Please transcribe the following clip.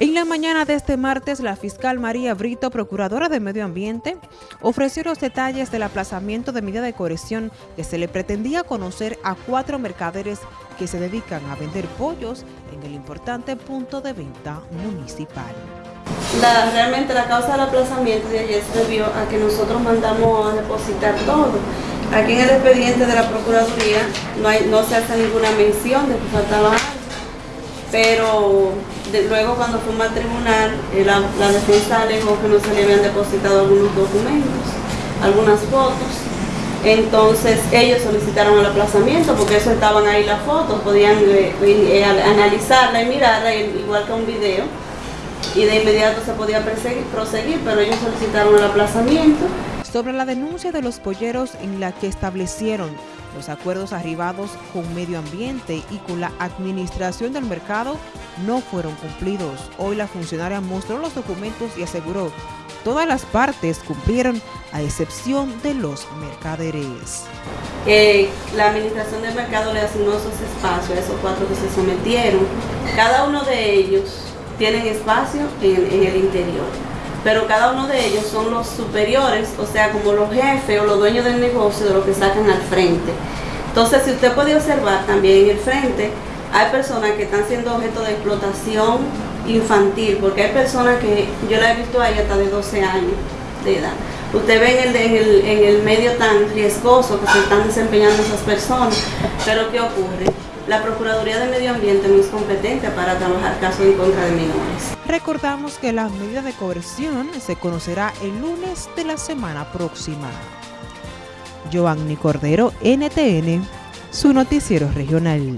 En la mañana de este martes, la fiscal María Brito, procuradora de Medio Ambiente, ofreció los detalles del aplazamiento de medida de corrección que se le pretendía conocer a cuatro mercaderes que se dedican a vender pollos en el importante punto de venta municipal. Realmente la causa del aplazamiento de ayer se debió a que nosotros mandamos a depositar todo. Aquí en el expediente de la Procuraduría no, no se hace ninguna mención de que faltaba algo, pero luego cuando fuimos al tribunal, eh, la, la, defensa alegó que no se le habían depositado algunos documentos, algunas fotos. Entonces ellos solicitaron el aplazamiento porque eso estaban ahí las fotos, podían eh, eh, analizarla y mirarla igual que un video y de inmediato se podía proseguir, pero ellos solicitaron el aplazamiento. Sobre la denuncia de los polleros en la que establecieron los acuerdos arribados con medio ambiente y con la administración del mercado no fueron cumplidos. Hoy la funcionaria mostró los documentos y aseguró todas las partes cumplieron a excepción de los mercaderes. la administración del mercado le asignó esos espacios a esos cuatro que se sometieron. Cada uno de ellos tienen espacio en, en el interior pero cada uno de ellos son los superiores, o sea, como los jefes o los dueños del negocio de lo que sacan al frente. Entonces, si usted puede observar también en el frente, hay personas que están siendo objeto de explotación infantil, porque hay personas que yo la he visto ahí hasta de 12 años de edad. Usted ve en el, en el, en el medio tan riesgoso que se están desempeñando esas personas, pero ¿qué ocurre? La Procuraduría de Medio Ambiente no es competente para trabajar casos en contra de menores. Recordamos que la medida de coerción se conocerá el lunes de la semana próxima. Giovanni Cordero, NTN, su noticiero regional.